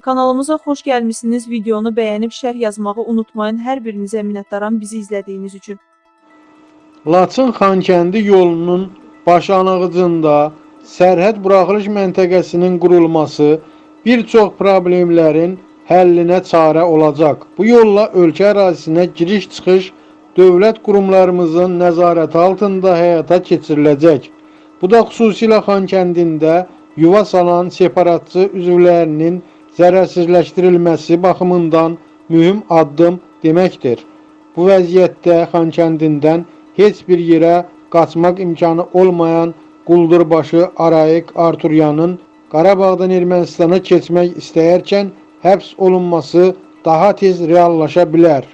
Kanalımıza xoş gəlmisiniz. Videonu bəyənib şərh yazmağı unutmayın. Hər birinizə minnətdaram bizi izlədiyiniz üçün. Laçın Xankəndi yolunun başlanğıcında sərhəd buraxılış məntəqəsinin qurulması bir çox problemlərin həllinə çarə olacaq. Bu yolla ölkə ərazisinə giriş-çıxış dövlət qurumlarımızın nəzarəti altında həyata keçiriləcək. Bu da xüsusilə Xankəndində yuva salan separatçı üzvlərinin zərərsizləşdirilməsi baxımından mühüm addım deməkdir. Bu vəziyyətdə Xankəndindən heç bir yerə qaçmaq imkanı olmayan Quldurbaşı Arayik Arturyanın Qarabağdan Ermənistana keçmək istəyərkən həbs olunması daha tez reallaşa bilər.